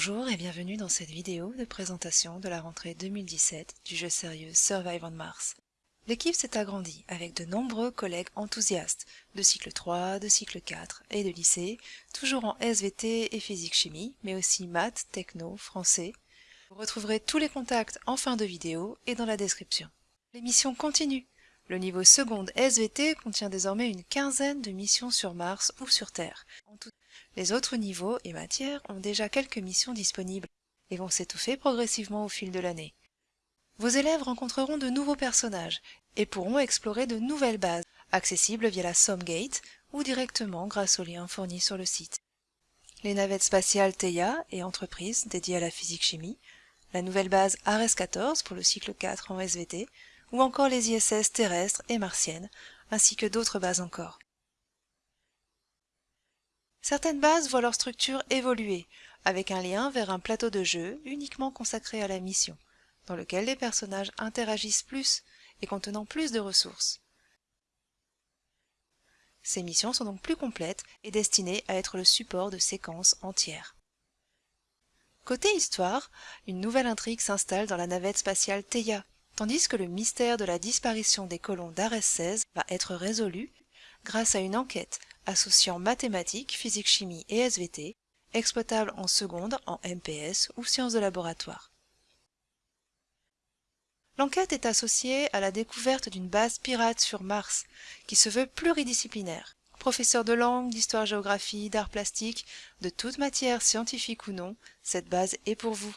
Bonjour et bienvenue dans cette vidéo de présentation de la rentrée 2017 du jeu sérieux Survive on Mars. L'équipe s'est agrandie avec de nombreux collègues enthousiastes de cycle 3, de cycle 4 et de lycée, toujours en SVT et physique-chimie, mais aussi maths, techno, français. Vous retrouverez tous les contacts en fin de vidéo et dans la description. L'émission continue. Le niveau seconde SVT contient désormais une quinzaine de missions sur Mars ou sur Terre. Les autres niveaux et matières ont déjà quelques missions disponibles et vont s'étouffer progressivement au fil de l'année. Vos élèves rencontreront de nouveaux personnages et pourront explorer de nouvelles bases, accessibles via la Somgate ou directement grâce aux liens fournis sur le site. Les navettes spatiales Theia et entreprises dédiées à la physique-chimie, la nouvelle base Ares 14 pour le cycle 4 en SVT, ou encore les ISS terrestres et martiennes, ainsi que d'autres bases encore. Certaines bases voient leur structure évoluer, avec un lien vers un plateau de jeu uniquement consacré à la mission, dans lequel les personnages interagissent plus et contenant plus de ressources. Ces missions sont donc plus complètes et destinées à être le support de séquences entières. Côté histoire, une nouvelle intrigue s'installe dans la navette spatiale Theia, tandis que le mystère de la disparition des colons d'Ares 16 va être résolu grâce à une enquête associant mathématiques, physique-chimie et SVT, exploitable en seconde en MPS ou sciences de laboratoire. L'enquête est associée à la découverte d'une base pirate sur Mars, qui se veut pluridisciplinaire. Professeur de langue, d'histoire-géographie, d'art plastique, de toute matière scientifique ou non, cette base est pour vous.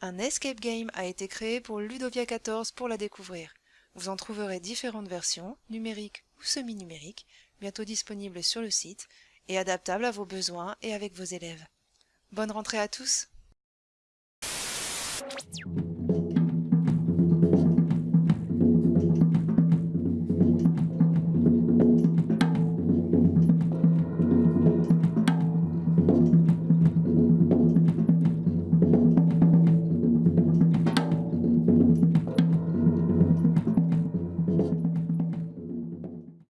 Un escape game a été créé pour Ludovia 14 pour la découvrir. Vous en trouverez différentes versions, numériques ou semi-numériques, bientôt disponibles sur le site et adaptables à vos besoins et avec vos élèves. Bonne rentrée à tous